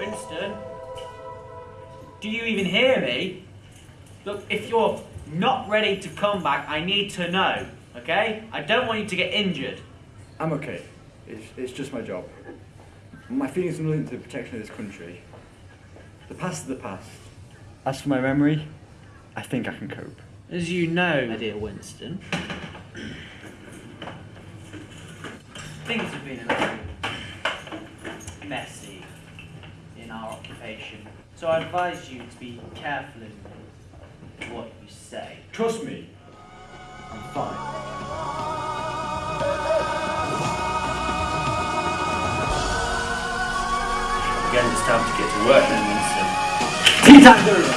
Winston? Do you even hear me? Look, if you're not ready to come back, I need to know, okay? I don't want you to get injured. I'm okay. It's, it's just my job. My feelings are linked to the protection of this country. The past is the past. As for my memory, I think I can cope. As you know, my dear Winston, things have been a little messy in our occupation. So I advise you to be careful in what you say. Trust me, I'm fine. Again, it's time to get to work then, Winston. Tea time's over!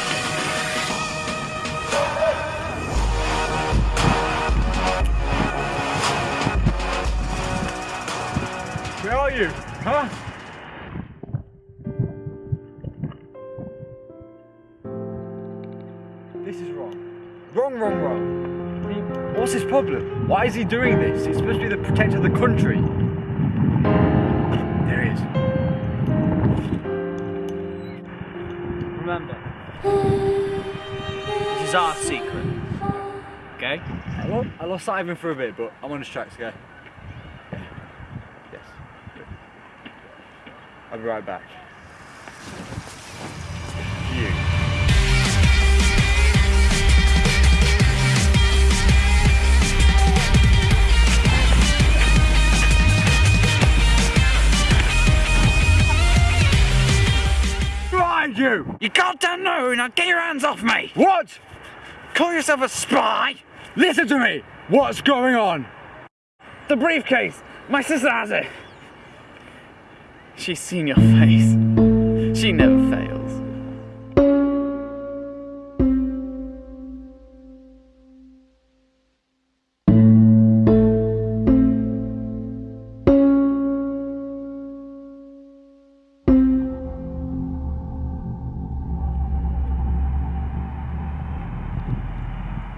Where are you? Huh? This is wrong. Wrong, wrong, wrong. What's his problem? Why is he doing this? He's supposed to be the protector of the country. There he is. Remember, this is our secret. Okay? I lost, I lost sight of him for a bit, but I'm on his tracks, okay? Yeah. Yes. I'll be right back. You. You! You goddamn know, now get your hands off me! What? Call yourself a spy? Listen to me! What's going on? The briefcase! My sister has it! She's seen your face. She never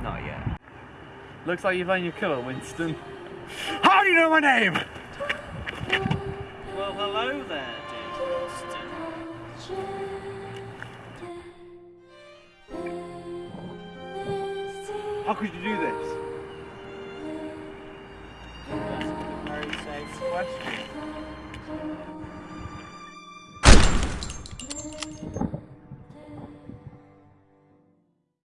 Not yet. Looks like you've found your killer, Winston. How do you know my name? Well, hello there, dear Winston. How could you do this? That's a very safe question.